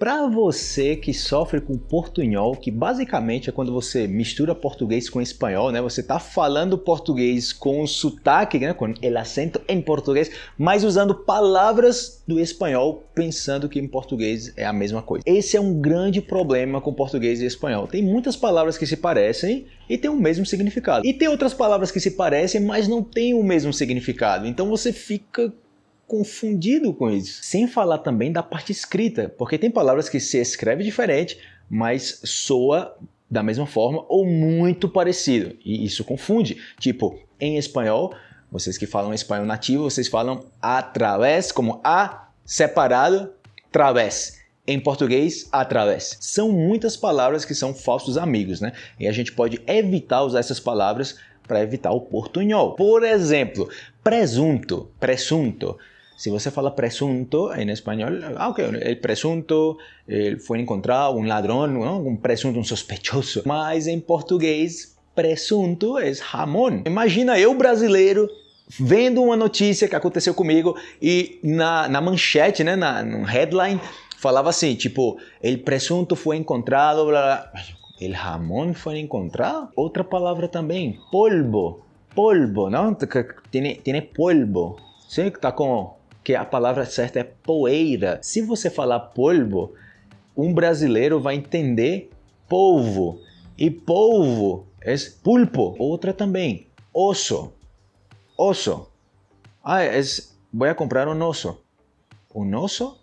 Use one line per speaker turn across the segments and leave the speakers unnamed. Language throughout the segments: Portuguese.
Para você que sofre com portunhol, que basicamente é quando você mistura português com espanhol, né? Você tá falando português com sotaque, né? com o acento em português, mas usando palavras do espanhol, pensando que em português é a mesma coisa. Esse é um grande problema com português e espanhol. Tem muitas palavras que se parecem e têm o mesmo significado. E tem outras palavras que se parecem, mas não têm o mesmo significado. Então você fica confundido com isso. Sem falar também da parte escrita, porque tem palavras que se escreve diferente, mas soa da mesma forma ou muito parecido, e isso confunde. Tipo, em espanhol, vocês que falam espanhol nativo, vocês falam através, como a separado, través. Em português, através. São muitas palavras que são falsos amigos, né? E a gente pode evitar usar essas palavras para evitar o portunhol. Por exemplo, presunto, presunto. Si você fala presunto en español, ah, ok, el presunto eh, encontrado, um ladrão, ¿no? presunto, um sospechoso. Mas em português, presunto é jamón. Imagina eu, brasileiro, vendo uma notícia que aconteceu comigo e na, na manchete, né, na, no headline, falava assim, tipo, el presunto foi encontrado, blá, blá. El jamón foi encontrado? Outra palavra também, polvo. Polvo, não? Tiene, tiene polvo. Sim, tá com que a palavra certa é poeira. Se você falar polvo, um brasileiro vai entender polvo. E polvo é pulpo. Outra também, osso. Osso. Ah, é, vou comprar um osso. Um osso?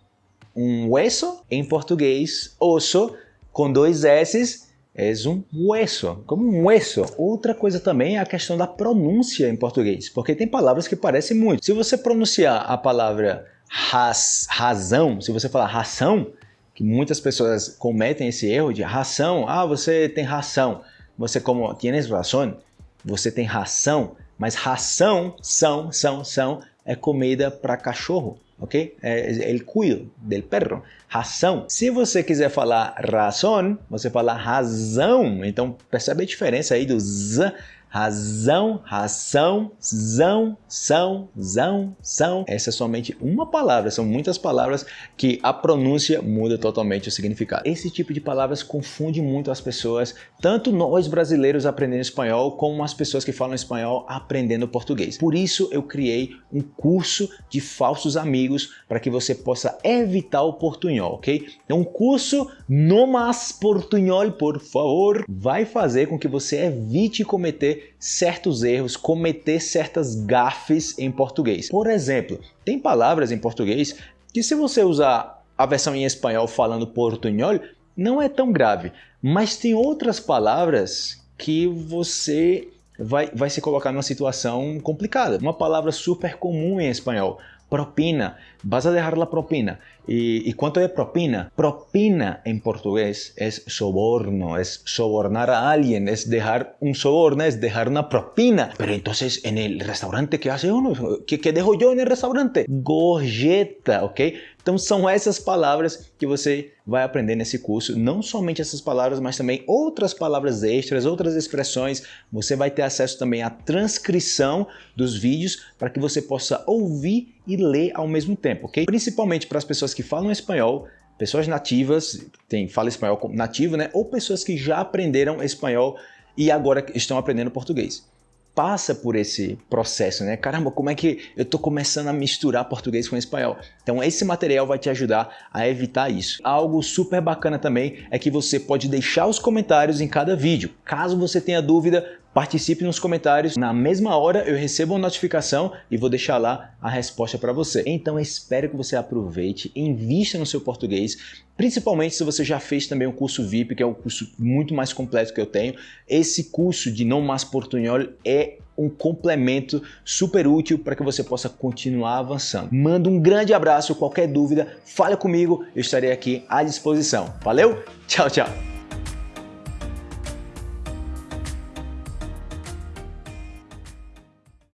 Um hueso? Em português, osso, com dois S's, é um hueso, como um hueso. Outra coisa também é a questão da pronúncia em português, porque tem palavras que parecem muito. Se você pronunciar a palavra raz, razão, se você falar ração, que muitas pessoas cometem esse erro de ração, ah, você tem ração, você como tienes razão, você tem ração, mas ração, são, são, são, é comida para cachorro ok? É, el cuido del perro. Ração. Se você quiser falar razão, você fala razão. Então percebe a diferença aí do z razão, ração, zão, são, zão, são. Essa é somente uma palavra, são muitas palavras que a pronúncia muda totalmente o significado. Esse tipo de palavras confunde muito as pessoas, tanto nós brasileiros aprendendo espanhol, como as pessoas que falam espanhol aprendendo português. Por isso eu criei um curso de falsos amigos para que você possa evitar o portunhol, ok? Então um curso no mais portunhol, por favor, vai fazer com que você evite cometer certos erros, cometer certas gafes em português. Por exemplo, tem palavras em português que se você usar a versão em espanhol falando portunhol, não é tão grave. Mas tem outras palavras que você vai, vai se colocar numa situação complicada. Uma palavra super comum em espanhol, propina, vas a dejar la propina. ¿Y, ¿Y, cuánto es propina? Propina en portugués es soborno, es sobornar a alguien, es dejar un soborno, es dejar una propina. Pero entonces en el restaurante, ¿qué hace uno? ¿Qué, qué dejo yo en el restaurante? Gorjeta, ¿ok? Então são essas palavras que você vai aprender nesse curso, não somente essas palavras, mas também outras palavras extras, outras expressões. Você vai ter acesso também à transcrição dos vídeos para que você possa ouvir e ler ao mesmo tempo, ok? Principalmente para as pessoas que falam espanhol, pessoas nativas, tem fala espanhol nativo, né? Ou pessoas que já aprenderam espanhol e agora estão aprendendo português passa por esse processo, né? Caramba, como é que eu estou começando a misturar português com espanhol? Então esse material vai te ajudar a evitar isso. Algo super bacana também é que você pode deixar os comentários em cada vídeo. Caso você tenha dúvida, participe nos comentários. Na mesma hora eu recebo uma notificação e vou deixar lá a resposta para você. Então espero que você aproveite, invista no seu português, principalmente se você já fez também o curso VIP, que é um curso muito mais completo que eu tenho. Esse curso de Não Mais Portunhol é um complemento super útil para que você possa continuar avançando. Manda um grande abraço, qualquer dúvida, fale comigo, eu estarei aqui à disposição. Valeu? Tchau, tchau!